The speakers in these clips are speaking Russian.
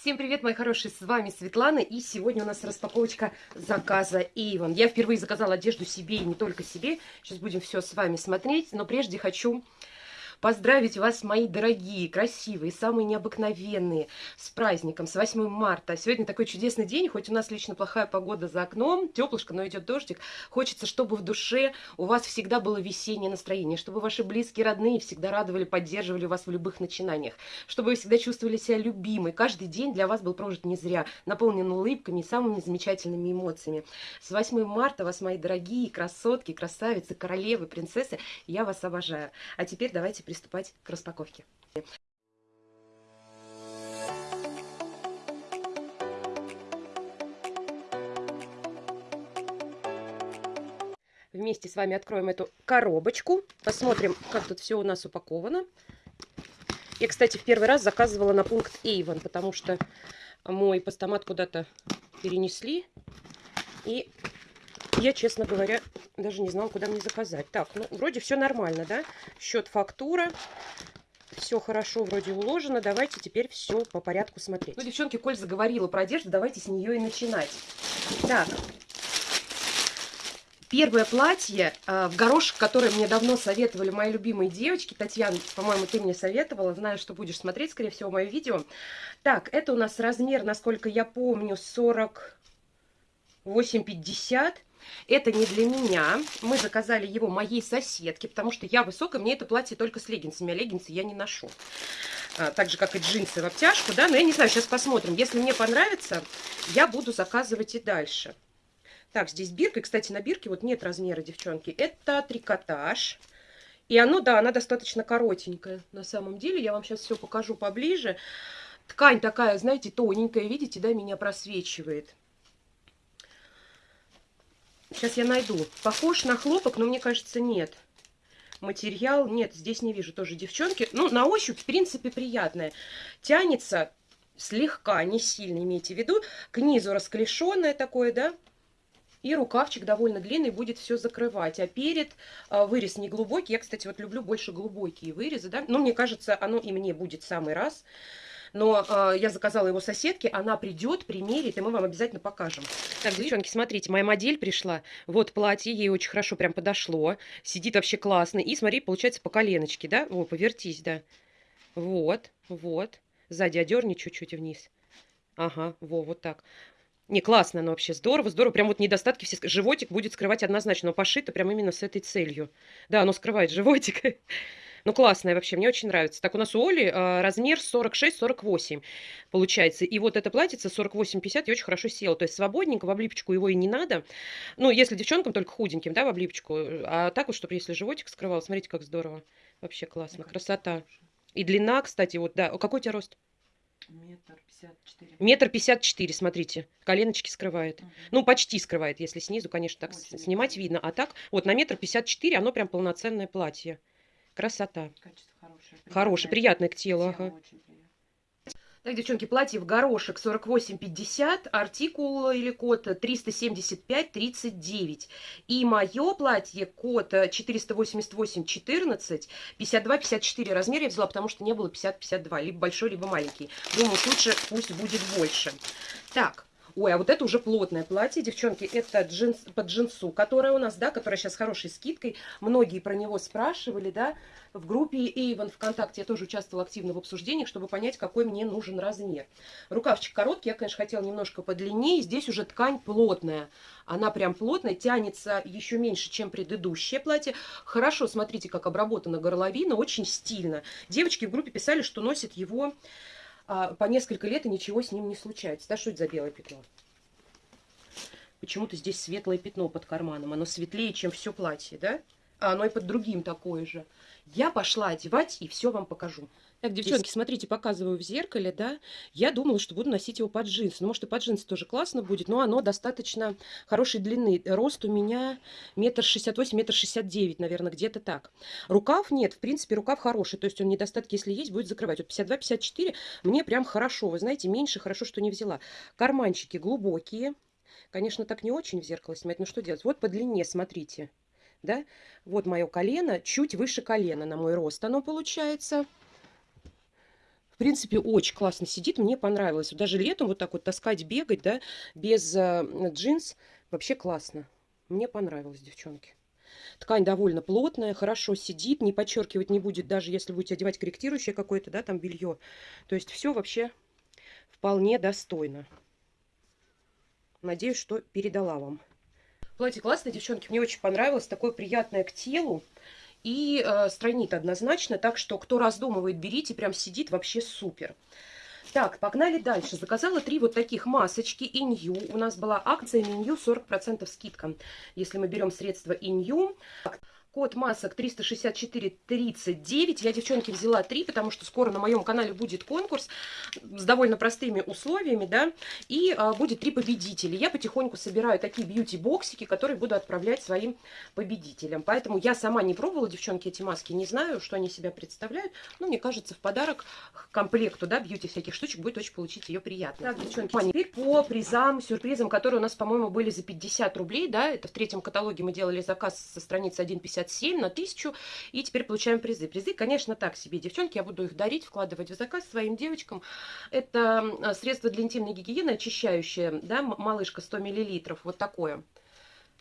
Всем привет, мои хорошие, с вами Светлана, и сегодня у нас распаковочка заказа Avon. Я впервые заказала одежду себе и не только себе, сейчас будем все с вами смотреть, но прежде хочу поздравить вас, мои дорогие, красивые, самые необыкновенные, с праздником, с 8 марта. Сегодня такой чудесный день, хоть у нас лично плохая погода за окном, теплышко, но идет дождик. Хочется, чтобы в душе у вас всегда было весеннее настроение, чтобы ваши близкие, родные всегда радовали, поддерживали вас в любых начинаниях, чтобы вы всегда чувствовали себя любимой. Каждый день для вас был прожит не зря, наполнен улыбками и самыми замечательными эмоциями. С 8 марта вас, мои дорогие красотки, красавицы, королевы, принцессы, я вас обожаю. А теперь давайте приступать к распаковке. Вместе с вами откроем эту коробочку, посмотрим, как тут все у нас упаковано. Я, кстати, в первый раз заказывала на пункт Avon, потому что мой постамат куда-то перенесли. И я, честно говоря, даже не знала, куда мне заказать. Так, ну, вроде все нормально, да? Счет, фактура. Все хорошо вроде уложено. Давайте теперь все по порядку смотреть. Ну, девчонки, коль заговорила про одежду, давайте с нее и начинать. Так. Первое платье э, в горошек, которое мне давно советовали мои любимые девочки. Татьяна, по-моему, ты мне советовала. Знаю, что будешь смотреть, скорее всего, мое видео. Так, это у нас размер, насколько я помню, 48-50. Это не для меня. Мы заказали его моей соседке, потому что я высокая, мне это платье только с леггинсами, а леггинсы я не ношу. А, так же, как и джинсы в обтяжку, да, но я не знаю, сейчас посмотрим. Если мне понравится, я буду заказывать и дальше. Так, здесь бирка, кстати, на бирке вот нет размера, девчонки. Это трикотаж. И оно, да, она достаточно коротенькая. На самом деле, я вам сейчас все покажу поближе. Ткань такая, знаете, тоненькая, видите, да, меня просвечивает. Сейчас я найду. Похож на хлопок, но мне кажется, нет. Материал, нет, здесь не вижу тоже девчонки. Ну, на ощупь, в принципе, приятная. Тянется слегка, не сильно, имейте в виду. К низу расклешенное такое, да. И рукавчик довольно длинный, будет все закрывать. А перед а, вырез не глубокий. Я, кстати, вот люблю больше глубокие вырезы, да. Но мне кажется, оно и мне будет самый раз. Но э, я заказала его соседке, она придет, примерит, и мы вам обязательно покажем. Так, девчонки, смотрите, моя модель пришла. Вот платье, ей очень хорошо прям подошло. Сидит вообще классно. И смотри, получается по коленочке, да? О, повертись, да. Вот, вот. Сзади одерни чуть-чуть вниз. Ага, во, вот так. Не, классно оно вообще, здорово, здорово. Прям вот недостатки все... Животик будет скрывать однозначно, но пошито прям именно с этой целью. Да, оно скрывает животик. Ну, классная вообще, мне очень нравится. Так, у нас у Оли э, размер 46-48 получается. И вот это платьице 48-50 и очень хорошо село. То есть свободненько, в облипочку его и не надо. Ну, если девчонкам только худеньким, да, в облипочку. А так вот, чтобы если животик скрывал, смотрите, как здорово. Вообще классно, красота. И длина, кстати, вот, да. Какой у тебя рост? Метр пятьдесят четыре. Метр пятьдесят четыре, смотрите. Коленочки скрывает. Угу. Ну, почти скрывает, если снизу, конечно, так Очень снимать видно. А так, вот на метр пятьдесят четыре оно прям полноценное платье. Красота. Качество хорошее. Хорошее, приятное к телу. Ага. Так, девчонки, платье в горошек 48,50, артикул или код 375,39. И мое платье код 488,14, 52,54 размер я взяла, потому что не было 50-52, либо большой, либо маленький. Думаю, лучше пусть будет больше. Так, Ой, а вот это уже плотное платье, девчонки, это джинс, под джинсу, которое у нас, да, которое сейчас с хорошей скидкой. Многие про него спрашивали, да, в группе Avon ВКонтакте я тоже участвовала активно в обсуждениях, чтобы понять, какой мне нужен размер. Рукавчик короткий, я, конечно, хотела немножко подлиннее, здесь уже ткань плотная. Она прям плотная, тянется еще меньше, чем предыдущее платье. Хорошо, смотрите, как обработана горловина, очень стильно. Девочки в группе писали, что носят его а, по несколько лет и ничего с ним не случается. Да, что это за белое пятно? Почему-то здесь светлое пятно под карманом. Оно светлее, чем все платье, да? А оно и под другим такое же. Я пошла одевать и все вам покажу. Так, девчонки, смотрите, показываю в зеркале, да. Я думала, что буду носить его под джинсы. Ну, может, и под джинсы тоже классно будет, но оно достаточно хорошей длины. Рост у меня метр шестьдесят восемь, метр шестьдесят девять, наверное, где-то так. Рукав нет, в принципе, рукав хороший, то есть он недостатки, если есть, будет закрывать. Вот 52-54 мне прям хорошо, вы знаете, меньше, хорошо, что не взяла. Карманчики глубокие. Конечно, так не очень в зеркало снимать, но что делать? Вот по длине, смотрите, да. Вот мое колено, чуть выше колена на мой рост оно получается принципе, очень классно сидит, мне понравилось. Вот даже летом вот так вот таскать, бегать, да, без э, джинс, вообще классно. Мне понравилось, девчонки. Ткань довольно плотная, хорошо сидит, не подчеркивать не будет, даже если будете одевать корректирующее какое-то, да, там белье. То есть все вообще вполне достойно. Надеюсь, что передала вам. Платье классное, девчонки, мне очень понравилось, такое приятное к телу и э, стройнит однозначно, так что кто раздумывает, берите, прям сидит вообще супер. Так, погнали дальше. Заказала три вот таких масочки Инью. У нас была акция Инью 40% скидка. Если мы берем средства Инью. Код масок 36439. Я, девчонки, взяла 3, потому что скоро на моем канале будет конкурс с довольно простыми условиями, да, и а, будет 3 победителя. Я потихоньку собираю такие бьюти-боксики, которые буду отправлять своим победителям. Поэтому я сама не пробовала, девчонки, эти маски, не знаю, что они себя представляют. Но мне кажется, в подарок к комплекту, да, бьюти всяких штучек будет очень получить ее приятно. Так, девчонки, теперь по призам, сюрпризам, которые у нас, по-моему, были за 50 рублей, да, это в третьем каталоге мы делали заказ со страницы 1.50 57 на 1000. И теперь получаем призы. Призы, конечно, так себе, девчонки. Я буду их дарить, вкладывать в заказ своим девочкам. Это средство для интимной гигиены, очищающее, да, малышка 100 мл. Вот такое.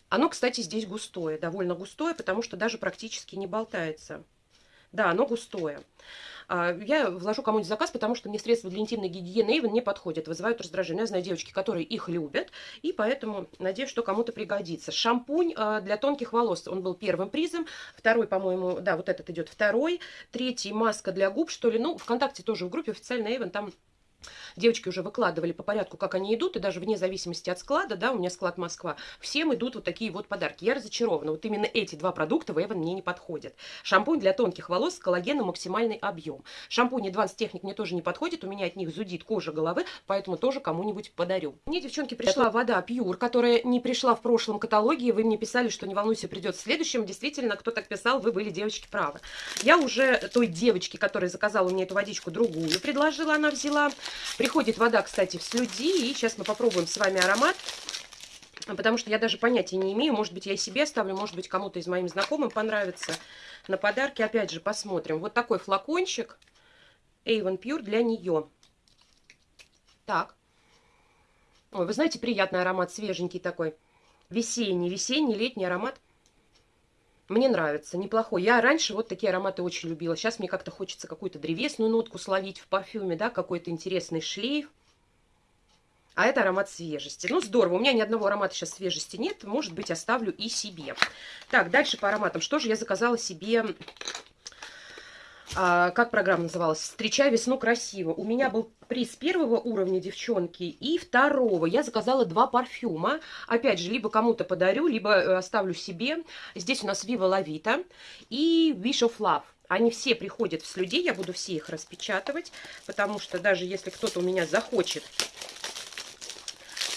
Оно, кстати, здесь густое, довольно густое, потому что даже практически не болтается. Да, оно густое. А, я вложу кому-нибудь заказ, потому что мне средства для интимной гигиены Эйвен не подходят, вызывают раздражение. Я знаю девочки, которые их любят, и поэтому надеюсь, что кому-то пригодится. Шампунь а, для тонких волос, он был первым призом. Второй, по-моему, да, вот этот идет второй. Третий маска для губ, что ли. Ну, ВКонтакте тоже в группе официально Эйвен, там Девочки уже выкладывали по порядку, как они идут, и даже вне зависимости от склада, да, у меня склад Москва, всем идут вот такие вот подарки. Я разочарована. Вот именно эти два продукта в Эван мне не подходят. Шампунь для тонких волос с коллагеном максимальный объем. Шампунь Advanced Technic мне тоже не подходит, у меня от них зудит кожа головы, поэтому тоже кому-нибудь подарю. Мне, девчонки, пришла вода Pure, которая не пришла в прошлом каталоге, вы мне писали, что не волнуйся, придет в следующем. Действительно, кто так писал, вы были, девочки, правы. Я уже той девочке, которая заказала мне эту водичку, другую предложила, она взяла. Приходит вода, кстати, в слюди. И сейчас мы попробуем с вами аромат. Потому что я даже понятия не имею. Может быть, я себе оставлю, может быть, кому-то из моим знакомым понравится. На подарки, опять же, посмотрим. Вот такой флакончик. Avon Pure для нее. Так. Ой, вы знаете, приятный аромат, свеженький такой. Весенний, весенний, летний аромат. Мне нравится, неплохой. Я раньше вот такие ароматы очень любила. Сейчас мне как-то хочется какую-то древесную нотку словить в парфюме, да, какой-то интересный шлейф. А это аромат свежести. Ну, здорово. У меня ни одного аромата сейчас свежести нет. Может быть, оставлю и себе. Так, дальше по ароматам. Что же я заказала себе а, как программа называлась? «Встречай весну красиво». У меня был приз первого уровня, девчонки, и второго. Я заказала два парфюма. Опять же, либо кому-то подарю, либо э, оставлю себе. Здесь у нас Viva La и Wish of Love. Они все приходят в слюде, я буду все их распечатывать, потому что даже если кто-то у меня захочет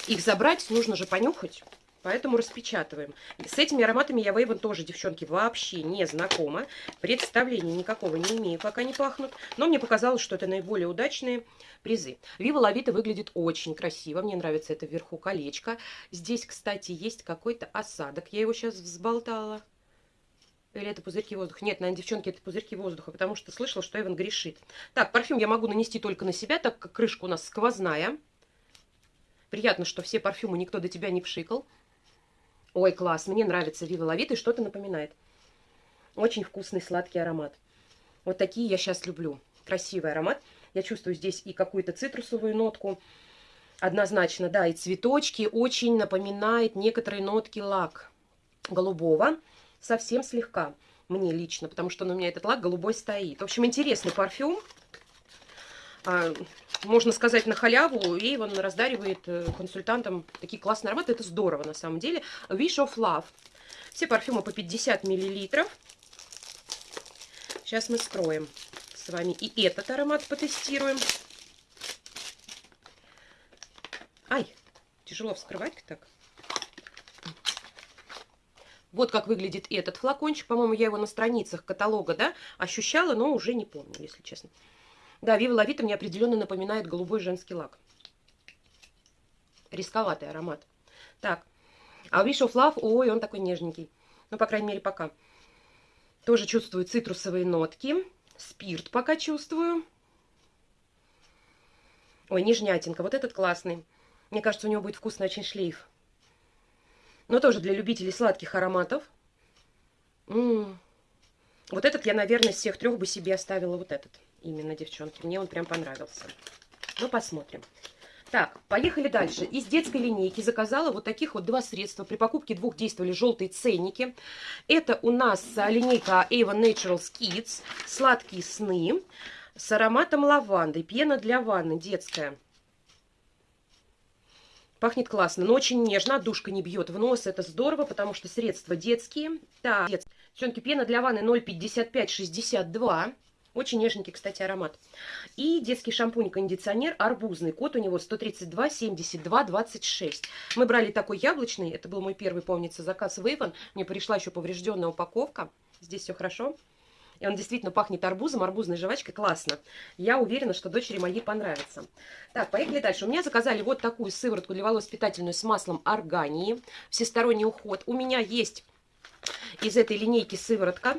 их забрать, нужно же понюхать. Поэтому распечатываем. С этими ароматами я Вейвен тоже, девчонки, вообще не знакома. Представления никакого не имею, как они пахнут. Но мне показалось, что это наиболее удачные призы. Вива Лавита выглядит очень красиво. Мне нравится это вверху колечко. Здесь, кстати, есть какой-то осадок. Я его сейчас взболтала. Или это пузырьки воздуха? Нет, наверное, девчонки, это пузырьки воздуха, потому что слышала, что Эван грешит. Так, парфюм я могу нанести только на себя, так как крышка у нас сквозная. Приятно, что все парфюмы никто до тебя не пшикал. Ой, класс, мне нравится Вива Лавит и что-то напоминает. Очень вкусный сладкий аромат. Вот такие я сейчас люблю. Красивый аромат. Я чувствую здесь и какую-то цитрусовую нотку. Однозначно, да, и цветочки. Очень напоминает некоторые нотки лак голубого. Совсем слегка мне лично, потому что у меня этот лак голубой стоит. В общем, интересный парфюм. Можно сказать, на халяву, и он раздаривает э, консультантам такие классные ароматы. Это здорово, на самом деле. Wish of Love. Все парфюмы по 50 миллилитров. Сейчас мы скроем с вами и этот аромат потестируем. Ай, тяжело вскрывать так. Вот как выглядит этот флакончик. По-моему, я его на страницах каталога, да, ощущала, но уже не помню, если честно. Да, Вива Лавита мне определенно напоминает голубой женский лак. Рисковатый аромат. Так, а Wish of Love, ой, он такой нежненький. Ну, по крайней мере, пока. Тоже чувствую цитрусовые нотки. Спирт пока чувствую. Ой, нежнятинка. Вот этот классный. Мне кажется, у него будет вкусный очень шлейф. Но тоже для любителей сладких ароматов. М -м -м. Вот этот я, наверное, из всех трех бы себе оставила вот этот. Именно, девчонки. Мне он прям понравился. Ну, посмотрим. Так, поехали дальше. Из детской линейки заказала вот таких вот два средства. При покупке двух действовали желтые ценники. Это у нас линейка Avon Naturals Kids. Сладкие сны с ароматом лаванды. Пена для ванны детская. Пахнет классно, но очень нежно, душка не бьет в нос, это здорово, потому что средства детские. Так, девчонки, пена для ванны 0,55-62. Очень нежненький, кстати, аромат. И детский шампунь-кондиционер арбузный. Код у него 132 72 26. Мы брали такой яблочный. Это был мой первый, помнится, заказ в Avon. Мне пришла еще поврежденная упаковка. Здесь все хорошо. И он действительно пахнет арбузом, арбузной жвачкой. Классно. Я уверена, что дочери моей понравится. Так, поехали дальше. У меня заказали вот такую сыворотку для волос питательную с маслом органии. Всесторонний уход. У меня есть из этой линейки сыворотка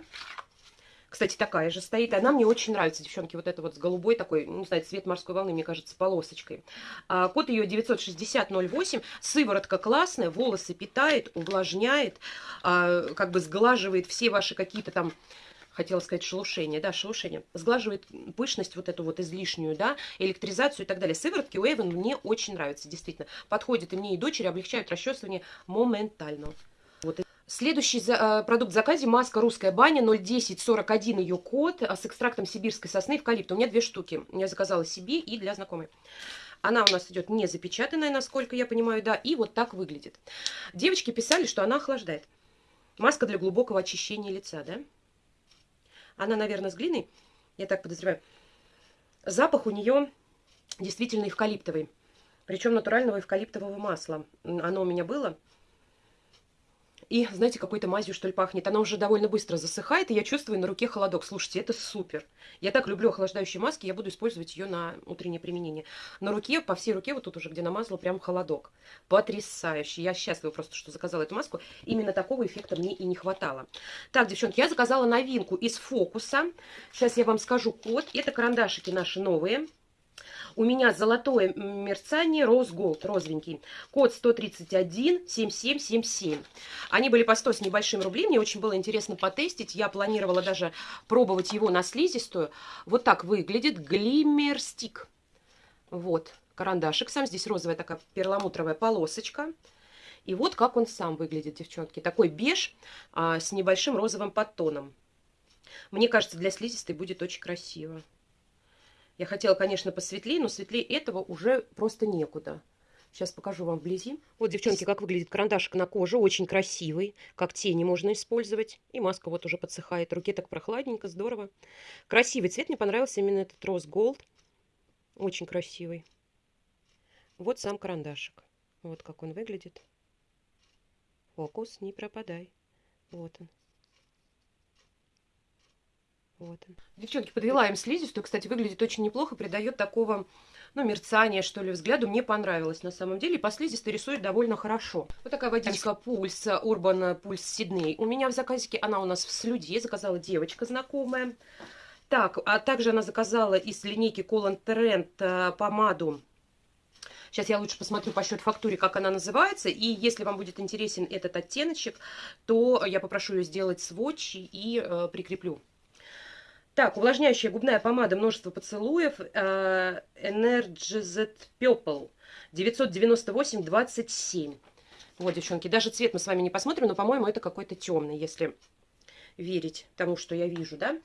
кстати, такая же стоит. Она мне очень нравится, девчонки. Вот это вот с голубой такой, не знаю, цвет морской волны, мне кажется, полосочкой. А, код ее 96008. Сыворотка классная, волосы питает, увлажняет, а, как бы сглаживает все ваши какие-то там хотела сказать шелушение, да, шелушение, сглаживает пышность вот эту вот излишнюю, да, электризацию и так далее. Сыворотки у Эйвен мне очень нравятся, действительно. Подходят и мне, и дочери, облегчают расчесывание моментально. Следующий э, продукт в заказе маска русская баня 01041 ее код э, с экстрактом сибирской сосны эвкалипта. У меня две штуки. Я заказала себе и для знакомой. Она у нас идет не запечатанная, насколько я понимаю, да, и вот так выглядит. Девочки писали, что она охлаждает. Маска для глубокого очищения лица, да? Она, наверное, с глиной, я так подозреваю. Запах у нее действительно эвкалиптовый. Причем натурального эвкалиптового масла. Оно у меня было. И, знаете, какой-то мазью, что ли, пахнет. Она уже довольно быстро засыхает, и я чувствую на руке холодок. Слушайте, это супер. Я так люблю охлаждающие маски, я буду использовать ее на утреннее применение. На руке, по всей руке, вот тут уже, где намазала, прям холодок. Потрясающе. Я счастлива просто, что заказала эту маску. Именно такого эффекта мне и не хватало. Так, девчонки, я заказала новинку из фокуса. Сейчас я вам скажу код. Это карандашики наши новые. У меня золотое мерцание Rose Gold, розовенький. Код 131 7777. Они были по 100 с небольшим рублей. Мне очень было интересно потестить. Я планировала даже пробовать его на слизистую. Вот так выглядит глиммер стик. Вот карандашик сам. Здесь розовая такая перламутровая полосочка. И вот как он сам выглядит, девчонки. Такой беж а, с небольшим розовым подтоном. Мне кажется, для слизистой будет очень красиво. Я хотела, конечно, посветлее, но светлее этого уже просто некуда. Сейчас покажу вам вблизи. Вот, девчонки, как выглядит карандашик на коже. Очень красивый. Как тени можно использовать. И маска вот уже подсыхает. Руке так прохладненько, здорово. Красивый цвет. Мне понравился именно этот роз голд. Очень красивый. Вот сам карандашик. Вот как он выглядит. Фокус, не пропадай. Вот он. Вот он. Девчонки, подвела им слизистую. Кстати, выглядит очень неплохо. Придает такого, ну, мерцания, что ли, взгляду. Мне понравилось на самом деле. И по слизистой рисует довольно хорошо. Вот такая водичка Пульс, Урбан Пульс Сидней. У меня в заказике, она у нас в слюде. Заказала девочка знакомая. Так, а также она заказала из линейки Colon Trend э, помаду Сейчас я лучше посмотрю по счет фактуре, как она называется. И если вам будет интересен этот оттеночек, то я попрошу ее сделать сводч и э, прикреплю. Так, увлажняющая губная помада «Множество поцелуев» э, Energized Purple 998-27. Вот, девчонки, даже цвет мы с вами не посмотрим, но, по-моему, это какой-то темный, если верить тому, что я вижу, да.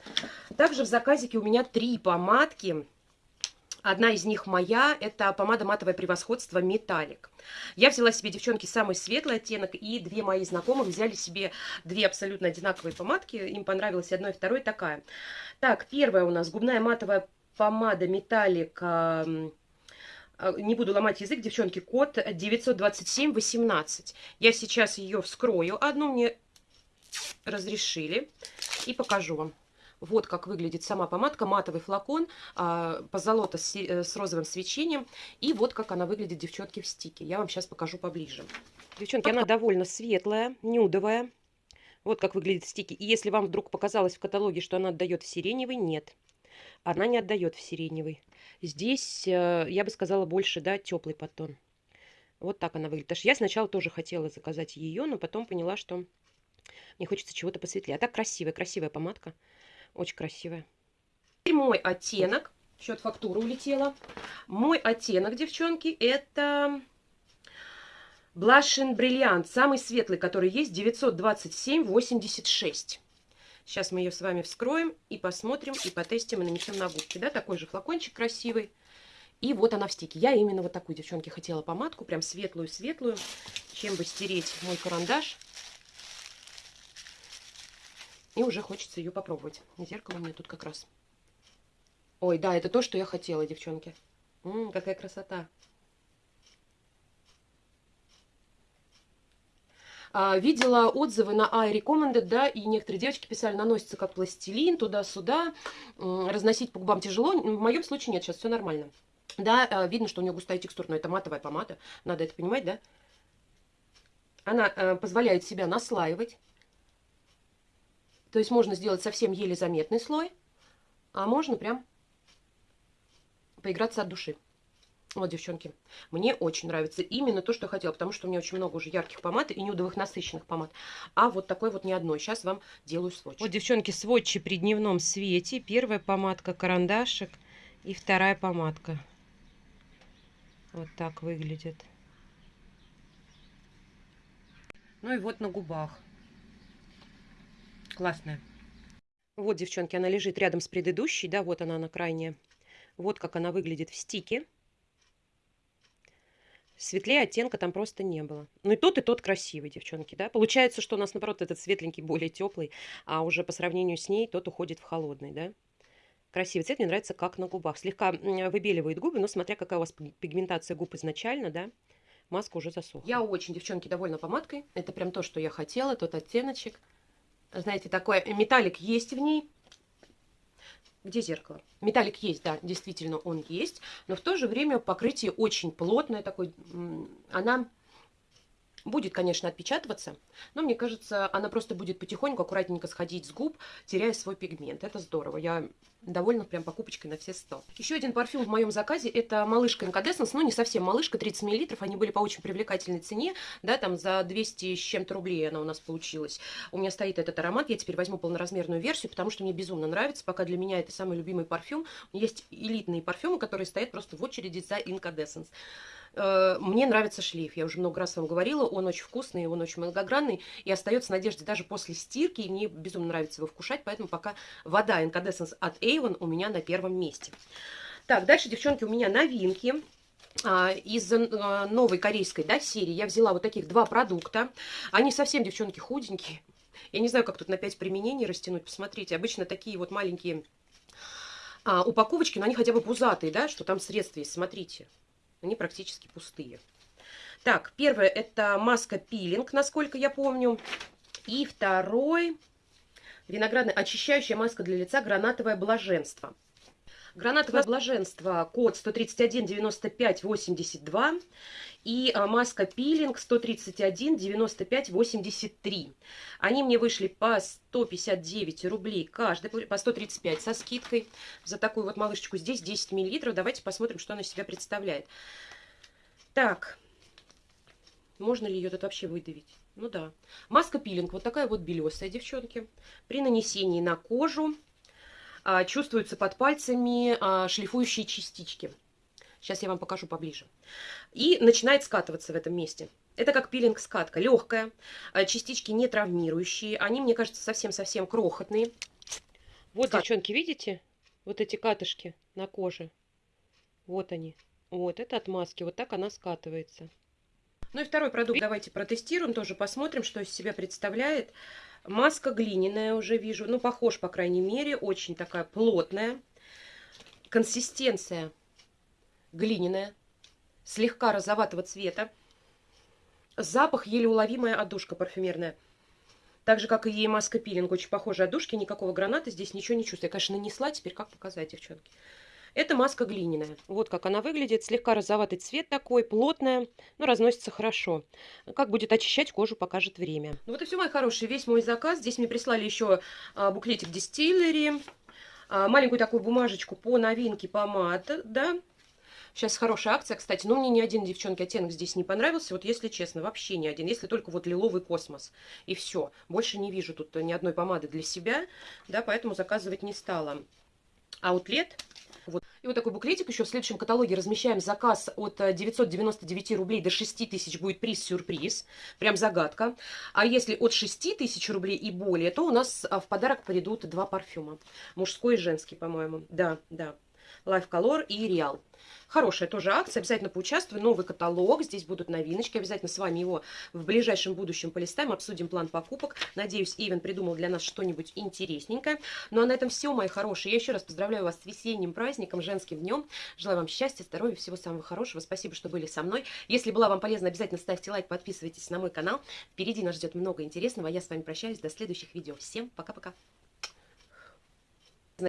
Также в заказике у меня три помадки Одна из них моя, это помада матовое превосходство металлик. Я взяла себе, девчонки, самый светлый оттенок, и две мои знакомых взяли себе две абсолютно одинаковые помадки. Им понравилось одно и второе такая. Так, первая у нас губная матовая помада металлик а, не буду ломать язык, девчонки, код 92718. Я сейчас ее вскрою. Одну мне разрешили и покажу вам. Вот как выглядит сама помадка, матовый флакон, а, позолота с, э, с розовым свечением. И вот как она выглядит, девчонки, в стике. Я вам сейчас покажу поближе. Девчонки, она довольно светлая, нюдовая. Вот как выглядит стики. И если вам вдруг показалось в каталоге, что она отдает в сиреневый, нет. Она не отдает в сиреневый. Здесь, э, я бы сказала, больше, да, теплый подтон. Вот так она выглядит. Я сначала тоже хотела заказать ее, но потом поняла, что мне хочется чего-то посветлее. А так красивая, красивая помадка. Очень красивая. Теперь мой оттенок. Счет фактуры улетела. Мой оттенок, девчонки, это Blush Brilliant. Самый светлый, который есть, 927,86. Сейчас мы ее с вами вскроем и посмотрим, и потестим, и нанесем на губки. Да, такой же флакончик красивый. И вот она в стике. Я именно вот такую, девчонки, хотела помадку, прям светлую-светлую, чем бы стереть мой карандаш. И уже хочется ее попробовать. Зеркало у меня тут как раз. Ой, да, это то, что я хотела, девчонки. М -м, какая красота. А, видела отзывы на iRecommended, да, и некоторые девочки писали, наносится как пластилин, туда-сюда, разносить по губам тяжело. В моем случае нет, сейчас все нормально. Да, а, видно, что у нее густая текстура, но это матовая помада, надо это понимать, да? Она э, позволяет себя наслаивать. То есть можно сделать совсем еле заметный слой, а можно прям поиграться от души. Вот, девчонки, мне очень нравится именно то, что я хотела, потому что у меня очень много уже ярких помад и нюдовых насыщенных помад. А вот такой вот не одной. Сейчас вам делаю сводч. Вот, девчонки, сводчи при дневном свете. Первая помадка карандашик и вторая помадка. Вот так выглядит. Ну и вот на губах. Классная. Вот, девчонки, она лежит рядом с предыдущей. Да, вот она на крайне. Вот как она выглядит в стике. Светлее оттенка там просто не было. Ну и тот, и тот красивый, девчонки, да. Получается, что у нас, наоборот, этот светленький более теплый, а уже по сравнению с ней тот уходит в холодный, да. Красивый цвет, мне нравится как на губах. Слегка выбеливает губы, но смотря какая у вас пигментация губ изначально, да, маска уже засохла. Я очень, девчонки, довольна помадкой. Это прям то, что я хотела, тот оттеночек. Знаете, такой металлик есть в ней. Где зеркало? Металлик есть, да, действительно он есть. Но в то же время покрытие очень плотное. Такое, она Будет, конечно, отпечатываться, но мне кажется, она просто будет потихоньку, аккуратненько сходить с губ, теряя свой пигмент. Это здорово. Я довольна прям покупочкой на все 100. Еще один парфюм в моем заказе, это малышка Incandescence, ну не совсем малышка, 30 мл, они были по очень привлекательной цене, да, там за 200 с чем-то рублей она у нас получилась. У меня стоит этот аромат, я теперь возьму полноразмерную версию, потому что мне безумно нравится, пока для меня это самый любимый парфюм. Есть элитные парфюмы, которые стоят просто в очереди за Incandescence. Э, мне нравится шлейф, я уже много раз вам говорила, он очень вкусный, он очень многогранный, и остается надежда даже после стирки, и мне безумно нравится его вкушать, поэтому пока вода Incandescence от Avon у меня на первом месте. Так, дальше, девчонки, у меня новинки а, из э, новой корейской да, серии я взяла вот таких два продукта. Они совсем, девчонки, худенькие. Я не знаю, как тут на 5 применений растянуть. Посмотрите, обычно такие вот маленькие а, упаковочки, но они хотя бы пузатые, да, что там средства есть. Смотрите, они практически пустые. Так, первое это маска пилинг, насколько я помню. И второй виноградная очищающая маска для лица гранатовое блаженство. Гранатовое блаженство, код 131-95-82 и а, маска пилинг 131-95-83. Они мне вышли по 159 рублей каждый, по 135 со скидкой за такую вот малышечку. Здесь 10 миллилитров. Давайте посмотрим, что она себя представляет. Так, можно ли ее тут вообще выдавить? Ну да. Маска пилинг, вот такая вот белесая, девчонки. При нанесении на кожу а, чувствуются под пальцами а, шлифующие частички. Сейчас я вам покажу поближе. И начинает скатываться в этом месте. Это как пилинг-скатка, легкая, а, частички не травмирующие. Они, мне кажется, совсем-совсем крохотные. Вот, Скат... девчонки, видите? Вот эти катышки на коже. Вот они. Вот, это от маски. Вот так она скатывается. Ну и второй продукт давайте протестируем, тоже посмотрим, что из себя представляет. Маска глиняная уже вижу, ну, похож, по крайней мере, очень такая плотная. Консистенция глиняная, слегка розоватого цвета. Запах еле уловимая отдушка парфюмерная. Так же, как и маска пилинг, очень похожая отдушки, никакого граната, здесь ничего не чувствую. Я, конечно, нанесла, теперь как показать, девчонки. Это маска глиняная. Вот как она выглядит. Слегка розоватый цвет такой, плотная, но разносится хорошо. Как будет очищать кожу, покажет время. Ну вот и все, мои хорошие, весь мой заказ. Здесь мне прислали еще а, буклетик Distillery. А, маленькую такую бумажечку по новинке помад, да. Сейчас хорошая акция, кстати, но мне ни один, девчонки, оттенок здесь не понравился. Вот если честно, вообще ни один. Если только вот лиловый космос. И все. Больше не вижу тут ни одной помады для себя, да, поэтому заказывать не стала. Аутлет. Вот. И вот такой буклетик еще в следующем каталоге размещаем заказ от 999 э, рублей до 6 тысяч будет приз-сюрприз. Прям загадка. А если от 6 тысяч рублей и более, то у нас а, в подарок придут два парфюма. Мужской и женский, по-моему. Да, да. Life Color и Real. Хорошая тоже акция, обязательно поучаствуй. Новый каталог, здесь будут новиночки. Обязательно с вами его в ближайшем будущем полистаем, обсудим план покупок. Надеюсь, Ивен придумал для нас что-нибудь интересненькое. Ну а на этом все, мои хорошие. Я еще раз поздравляю вас с весенним праздником, женским днем. Желаю вам счастья, здоровья, всего самого хорошего. Спасибо, что были со мной. Если была вам полезна, обязательно ставьте лайк, подписывайтесь на мой канал. Впереди нас ждет много интересного. Я с вами прощаюсь. До следующих видео. Всем пока-пока.